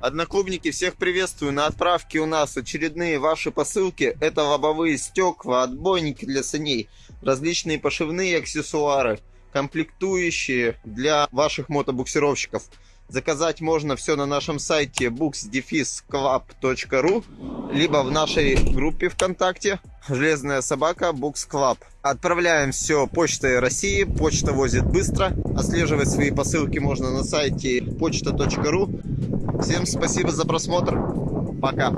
Одноклубники, всех приветствую. На отправке у нас очередные ваши посылки. Это лобовые стекла, отбойники для саней, различные пошивные аксессуары, комплектующие для ваших мотобуксировщиков. Заказать можно все на нашем сайте books-club.ru либо в нашей группе ВКонтакте «Железная собака Books Club». Отправляем все почтой России, почта возит быстро. Отслеживать свои посылки можно на сайте почта.ру. Всем спасибо за просмотр. Пока.